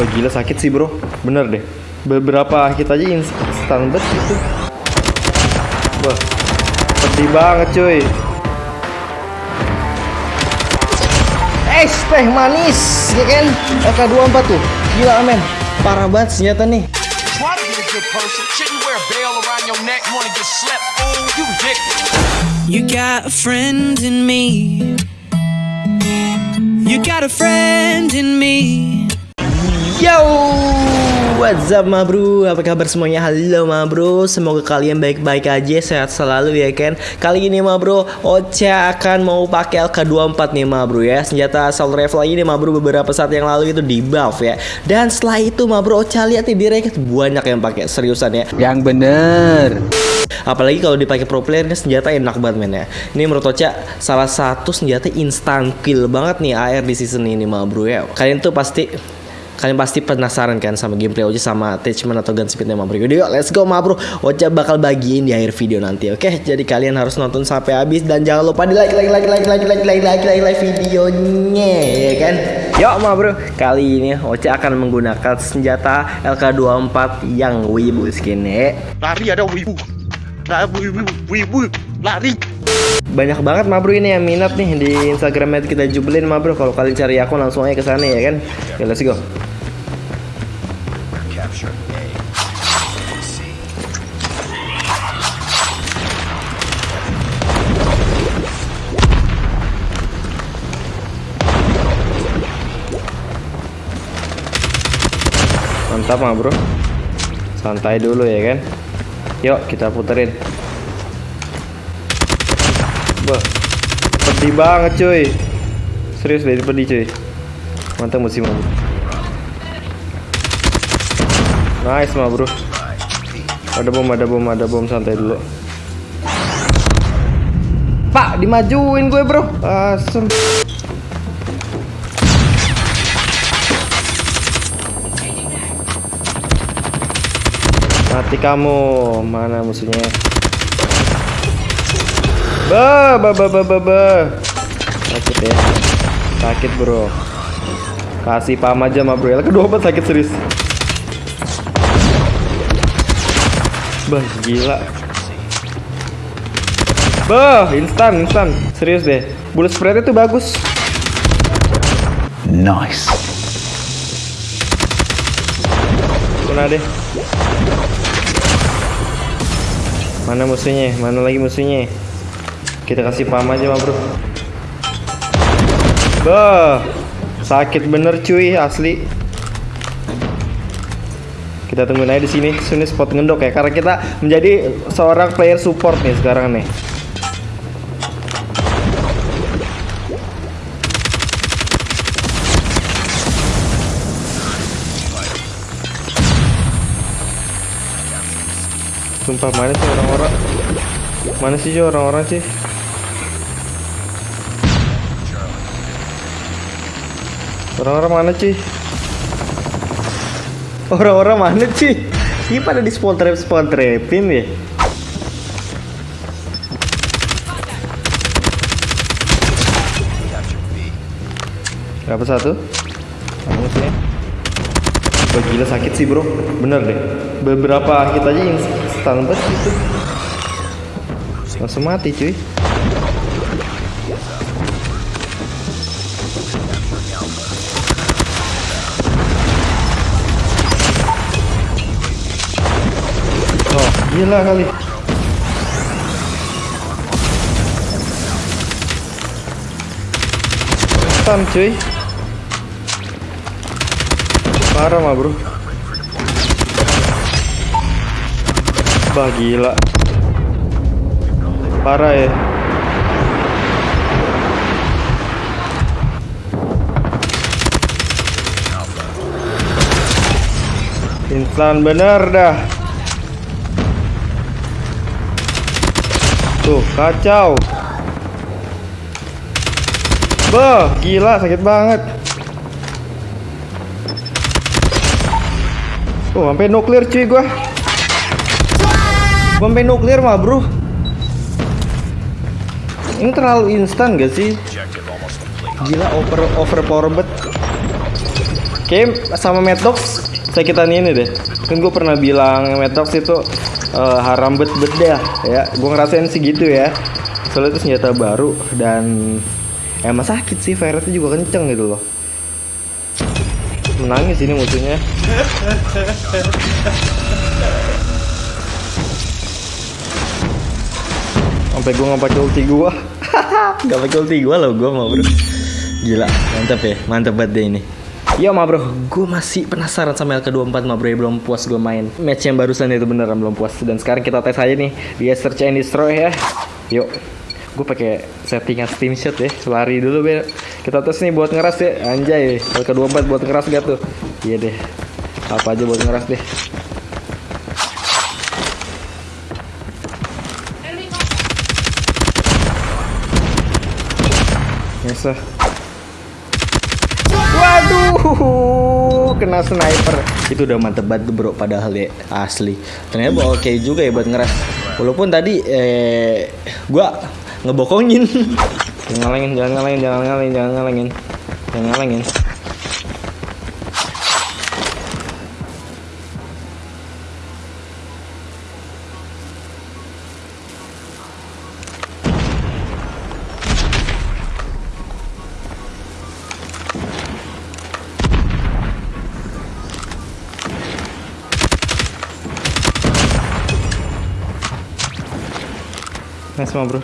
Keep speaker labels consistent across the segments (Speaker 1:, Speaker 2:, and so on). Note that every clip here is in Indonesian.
Speaker 1: Wah gila sakit sih bro. Bener deh. Beberapa hit aja instan bet gitu. Wah Pedih banget cuy. Es teh manis ya kan? AK24 tuh. Gila men Parah banget senjata nih.
Speaker 2: You
Speaker 3: got a friend in me. You got a friend in me.
Speaker 1: Yo, what's up ma bro? Apa kabar semuanya? Halo ma bro, semoga kalian baik-baik aja, sehat selalu ya kan. Kali ini ma bro, Ocha akan mau pakai LK24 nih ma bro ya. Senjata assault rifle ini ma bro beberapa saat yang lalu itu di buff ya. Dan setelah itu ma bro, Ocha lihat nih di ranked banyak yang pakai seriusan ya.
Speaker 4: Yang bener.
Speaker 1: Apalagi kalau dipakai pro player ini senjata enak banget men ya. Ini menurut Ocha salah satu senjata instant kill banget nih AR di season ini ma bro ya. Kalian tuh pasti Kalian pasti penasaran kan sama gameplay Ocha sama attachment atau gun speednya ma bro Yuk let's go ma bro Ocha bakal bagiin di akhir video nanti oke? Jadi kalian harus nonton sampai habis Dan jangan lupa di like like like like like like like like like, like videonya ya kan? Yuk ma bro Kali ini Ocha akan menggunakan senjata LK24 yang wibu skinnya.
Speaker 5: Lari ada wibu. Lari wibu wibu. Lari
Speaker 1: banyak banget ma bro ini yang minat nih di Instagramnya kita jubelin ma bro. Kalau kalian cari akun langsung aja ke sana ya kan? Oke let's go. Mantap ma bro. Santai dulu ya kan? Yuk kita puterin Wah, pedih banget cuy. Serius deh, pedih cuy. Mantap musim bro. Nice mah bro. Ada bom, ada bom, ada bom santai dulu. Pak, dimajuin gue bro. Asem. Mati kamu. Mana musuhnya? Ba, ba, ba, ba, ba, ba. Sakit ya. Sakit bro. Kasih paham aja sama bro. Kedua apa sakit serius. Bah, gila. Bah, instan, instan. Serius deh. Bullet spread itu bagus.
Speaker 4: Nice.
Speaker 1: Kena deh. Mana musuhnya? Mana lagi musuhnya? Kita kasih paham aja, ma bro. Bah, sakit bener cuy, asli. Kita tungguin aja di sini, sini spot ngendok ya, karena kita menjadi seorang player support nih sekarang nih. Sumpah mana sih orang-orang? Mana sih orang-orang sih? Orang-orang mana sih? Orang-orang mana sih? Ini pada di spawn trap spawn trapin ya? Berapa satu? Musuhnya? Wah gila sakit sih bro Bener deh Beberapa hit aja instan banget gitu Langsung mati cuy gila kali. Instan cuy. Parah mah bro. Bah gila. Parah ya. Instan bener dah Tuh kacau Bah gila sakit banget Oh, sampai nuklir cuy gua. Sampai nuklir mah, Bro. Ini terlalu instan gak sih? Gila over over power bet. Kayak sama Mad Dogs sakitan ini deh. Kan gue pernah bilang Mad Dogs itu eh, haram bet bet dah ya. Gue ngerasain segitu ya. Soalnya itu senjata baru dan emang sakit sih. Rate juga kenceng gitu loh. Menangis ini musuhnya. Sampai gue nggak pakai ulti gue. Gak pakai ulti gue loh gue mau bro. Gila, mantap ya, mantap banget deh ini. Yo ma bro, gue masih penasaran sama LK24 ma bro, ya, belum puas gue main. Match yang barusan itu beneran belum puas. Dan sekarang kita tes aja nih, dia search and destroy ya. Yuk, gue pakai settingan steam shot ya. Lari dulu be. Kita tes nih buat ngeras ya, anjay LK24 buat ngeras gak tuh? Iya deh, apa aja buat ngeras deh. Yes, sir. Waduh, kena sniper. Itu udah mantep banget bro, padahal ya asli. Ternyata oke juga ya buat ngeras. Walaupun tadi eh gua ngebokongin. jangan ngalengin, jangan ngalengin, jangan ngalengin, jangan ngalengin. Jangan ngalengin. Nice ma bro.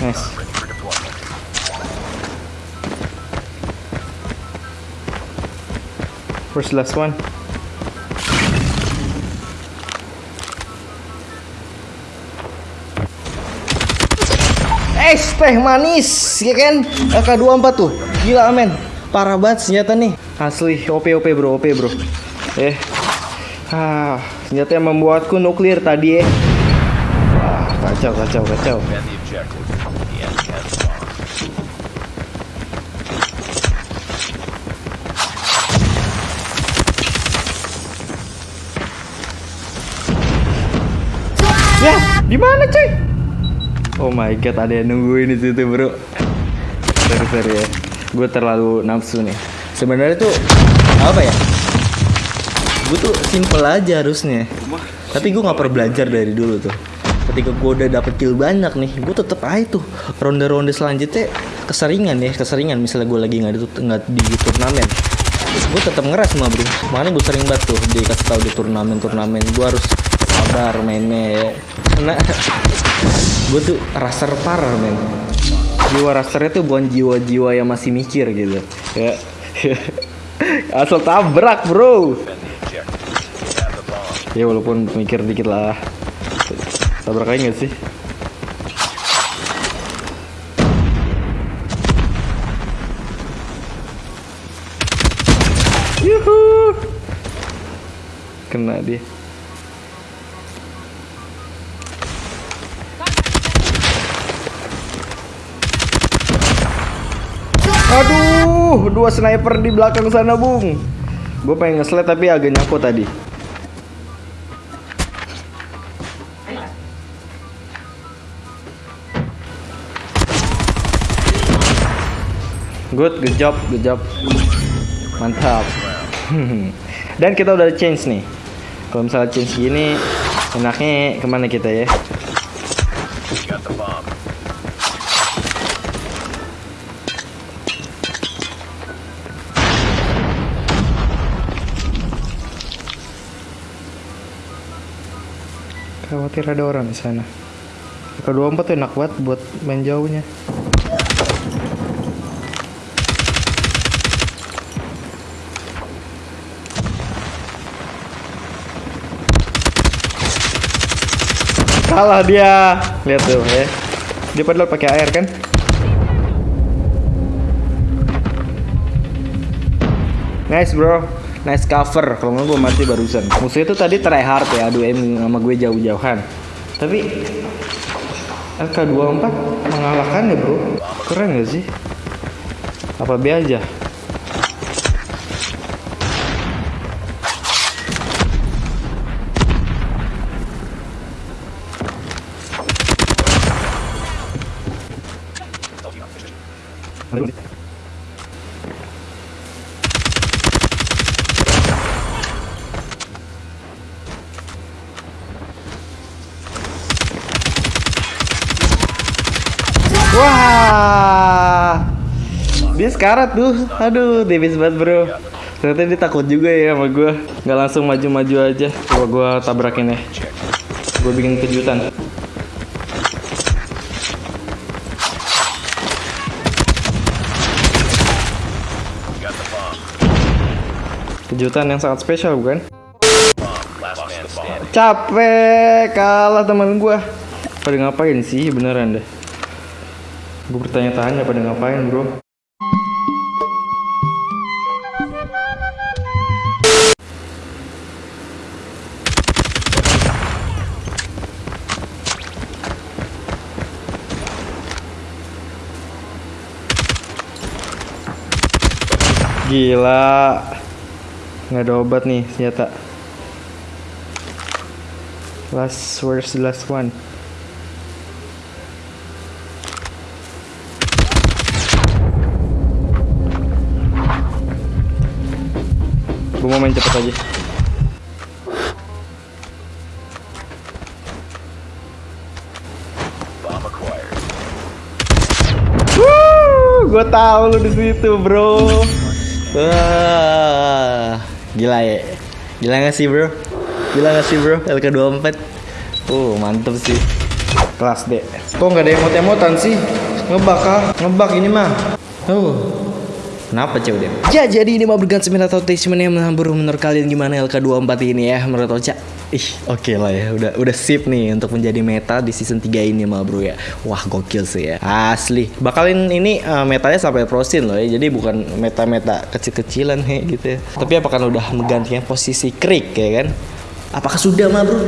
Speaker 1: Nice. Where's the last one? Es teh manis, ya kan? AK24 tuh. Gila men. Parah banget senjata nih. Asli OP OP bro, OP bro. Eh. Ah, senjata yang membuatku nuklir tadi ya. Wah, kacau kacau kacau. Ya, di mana cuy? Oh my god, ada yang nungguin di situ, Bro. Sorry, sorry ya. Gue terlalu nafsu nih. Sebenarnya tuh apa ya? Gue tuh simple aja harusnya. Tapi gue nggak pernah belajar dari dulu tuh. Ketika gue udah dapet kill banyak nih, gue tetep aja tuh ronde-ronde selanjutnya keseringan ya, keseringan. Misalnya gue lagi nggak di, nggak di turnamen, gue tetap ngeras mah bro. Makanya gue sering banget tuh dikasih tahu di turnamen-turnamen. Gue harus sabar mainnya ya. Karena gue tuh raser parah men. Jiwa rasernya tuh bukan jiwa-jiwa yang masih mikir gitu. Ya asal tabrak bro. Ya walaupun mikir dikit lah. Tabrak aja gak sih? Yuhu. Kena dia Aduh, dua sniper di belakang sana, Bung. Gue pengen nge tapi agak nyangkut tadi. Good, good job, good job. Mantap. Dan kita udah change nih. Kalau misalnya change gini, enaknya ke mana kita ya? Khawatir ada orang di sana. Kedua empat tuh enak banget buat main jauhnya. Kalah dia. Lihat tuh ya. Dia padahal pakai air kan? Nice bro, nice cover. Kalau nggak gue mati barusan. Musuh itu tadi try hard ya aduh em sama gue jauh-jauhan. Tapi LK24 mengalahkan ya bro. Keren gak sih? Apa B aja? Thank. Dia sekarat tuh. Aduh, tipis banget bro. Ternyata dia takut juga ya sama gue. Nggak langsung maju-maju aja. Coba gue tabrakin ya. Gue bikin kejutan. Kejutan yang sangat spesial bukan? Capek kalah teman gue. Pada ngapain sih beneran deh? Gue bertanya-tanya pada ngapain bro Gila nggak ada obat nih senjata Last the last one Gue mau main cepet aja. Gue tahu lu di situ, bro. Wah, gila ya. Gila gak sih, bro? Gila gak sih, bro? LK24. Uh, mantep sih. Kelas D. Kok nggak ada emot-emotan sih? Ngebak ah, ngebak ini mah. Uh, Kenapa cewek dia? Ya jadi ini mau berganti atau attachment yang menghambur menurut kalian gimana LK24 ini ya menurut Ocha? Ih oke lah ya. Udah udah sip nih untuk menjadi meta di season 3 ini mah bro ya. Wah gokil sih ya. Asli. Bakalin ini uh, metanya sampai prosin loh ya. Jadi bukan meta-meta kecil-kecilan he gitu ya. Tapi apakah udah menggantikan posisi krik ya kan? Apakah sudah mah bro?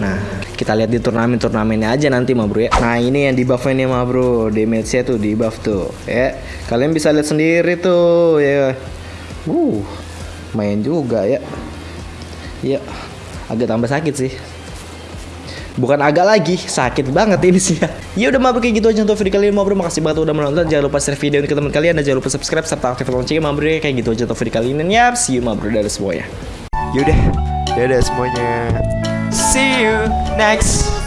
Speaker 1: Nah kita lihat di turnamen-turnamennya aja nanti mah bro ya. Nah ini yang di buffnya nih mah bro. Damage-nya tuh di buff tuh ya. Kalian bisa lihat sendiri tuh ya. Uh main juga ya. Ya agak tambah sakit sih Bukan agak lagi, sakit banget ini sih ya. Ya udah mabro kayak gitu aja untuk video kali ini mabro. Makasih banget udah menonton. Jangan lupa share video ini ke teman kalian dan jangan lupa subscribe serta aktifkan loncengnya mabro ya. Kayak gitu aja untuk video kali ini. Yap, see you mabro dari semuanya.
Speaker 5: Yaudah, dadah semuanya.
Speaker 1: See you next